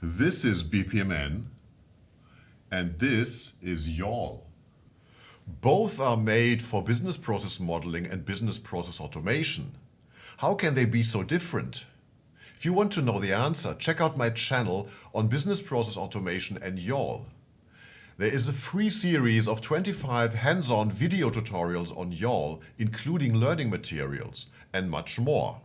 This is BPMN and this is YAWL. Both are made for business process modeling and business process automation. How can they be so different? If you want to know the answer, check out my channel on business process automation and YAWL. There is a free series of 25 hands-on video tutorials on YAWL, including learning materials and much more.